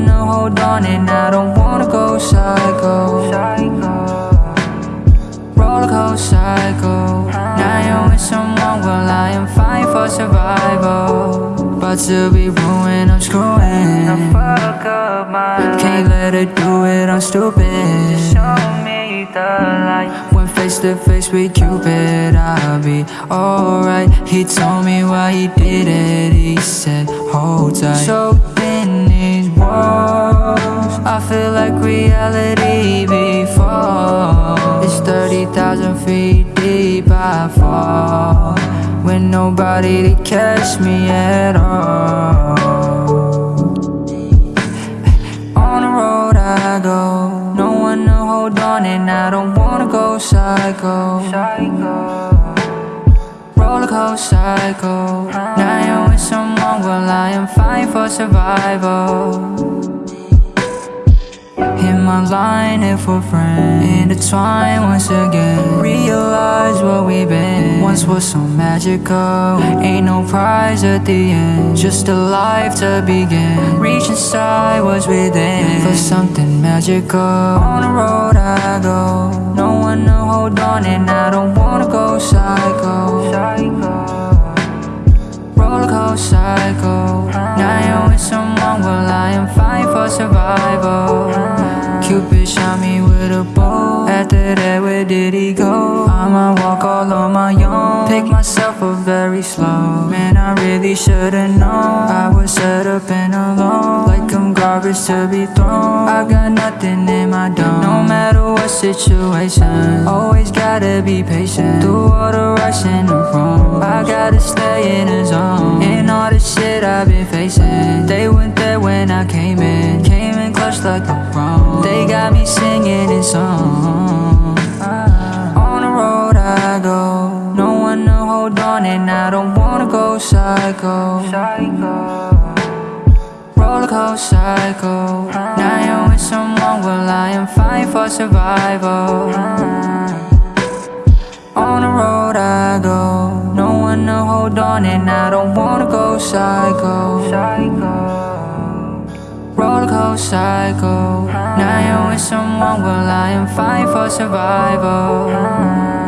to hold on, and I don't wanna go psycho. Roller coaster cycle. Now you're with someone, well I am fine for survival. But to be ruined, I'm screwing. fuck up my Can't let her do it, I'm stupid. Show me the light When face to face with Cupid, I'll be alright. He told me why he did it. He said, Hold tight. So reality before. It's 30,000 feet deep, I fall. With nobody to catch me at all. On the road I go, no one to hold on, and I don't wanna go psycho. Roller coaster cycle. Now you're with someone, well I am fighting for survival. My line if we're friends. Intertwine once again. Realize what we've been. Once was so magical. Ain't no prize at the end. Just a life to begin. Reach inside what's within. For something magical. On the road I go. Cupid shot me with a bow. After that, where did he go? I might walk all on my own. Pick myself up very slow. Man, I really should've known. I was set up and alone. Like I'm garbage to be thrown. I got nothing in my dome. No matter what situation, always gotta be patient. Through all the rush and the wrong. I gotta stay in the zone. Got me singing this song. On the road I go. No one to hold on, and I don't wanna go psycho. Roller coaster cycle. Now you're with someone, well I am fine for survival. On the road I go, no one to hold on, and I don't wanna go psycho. Roller coaster. Now you're with someone, well I am fighting for survival.